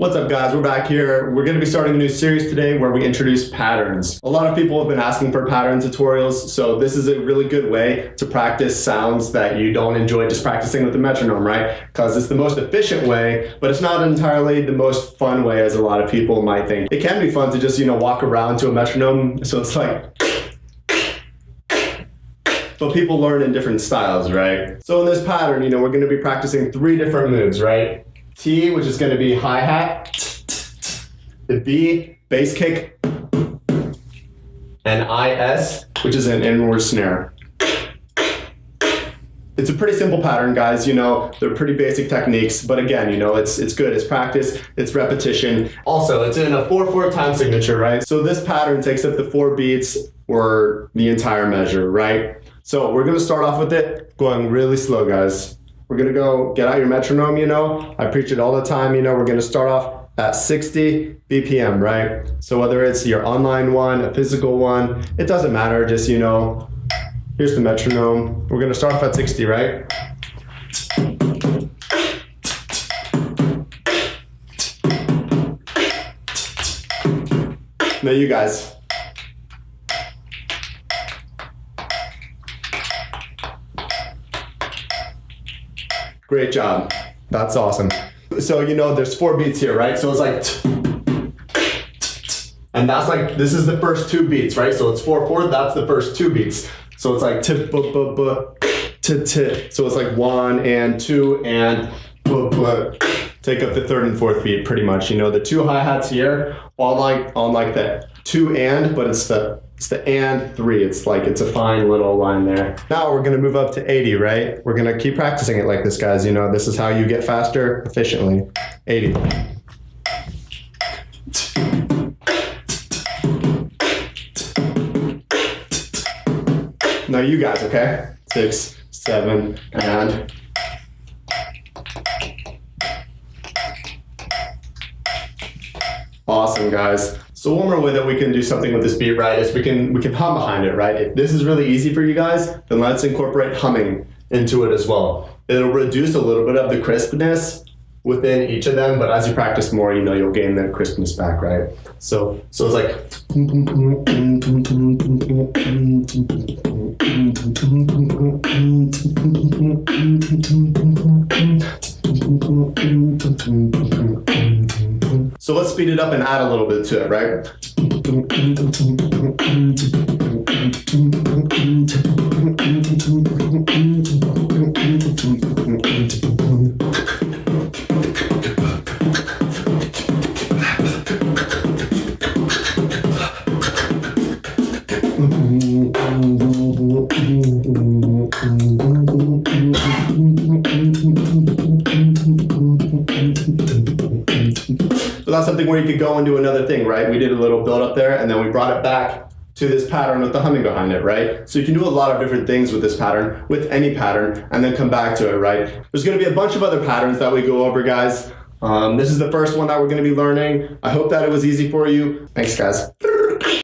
What's up guys, we're back here. We're gonna be starting a new series today where we introduce patterns. A lot of people have been asking for pattern tutorials, so this is a really good way to practice sounds that you don't enjoy just practicing with the metronome, right? Because it's the most efficient way, but it's not entirely the most fun way as a lot of people might think. It can be fun to just, you know, walk around to a metronome, so it's like but people learn in different styles, right? So in this pattern, you know, we're gonna be practicing three different moves, right? T, which is going to be hi-hat, the B, bass kick, and IS, which is an inward snare. It's a pretty simple pattern, guys. You know, they're pretty basic techniques, but again, you know, it's it's good. It's practice, it's repetition. Also, it's in a 4-4 time signature, right? So this pattern takes up the four beats or the entire measure, right? So we're gonna start off with it going really slow, guys. We're gonna go get out your metronome, you know. I preach it all the time, you know. We're gonna start off at 60 BPM, right? So whether it's your online one, a physical one, it doesn't matter. Just, you know, here's the metronome. We're gonna start off at 60, right? Now you guys. Great job. That's awesome. So, you know, there's four beats here, right? So it's like, and that's like, this is the first two beats, right? So it's four, four, that's the first two beats. So it's like, t, b, b, b, t, t. So it's like one and two and b, b. Take up the third and fourth beat pretty much. You know, the two hi-hats here, on like, on like the two and, but it's the it's the and three. It's like, it's a fine little line there. Now we're gonna move up to 80, right? We're gonna keep practicing it like this, guys. You know, this is how you get faster efficiently. 80. Now you guys, okay? Six, seven, and Awesome, guys. So one more way that we can do something with this beat, right, is we can we can hum behind it, right? If this is really easy for you guys, then let's incorporate humming into it as well. It'll reduce a little bit of the crispness within each of them, but as you practice more, you know you'll gain that crispness back, right? So so it's like so let's speed it up and add a little bit to it, right? So that's something where you could go and do another thing, right? We did a little build up there and then we brought it back to this pattern with the humming behind it, right? So you can do a lot of different things with this pattern, with any pattern, and then come back to it, right? There's gonna be a bunch of other patterns that we go over, guys. Um, this is the first one that we're gonna be learning. I hope that it was easy for you. Thanks, guys.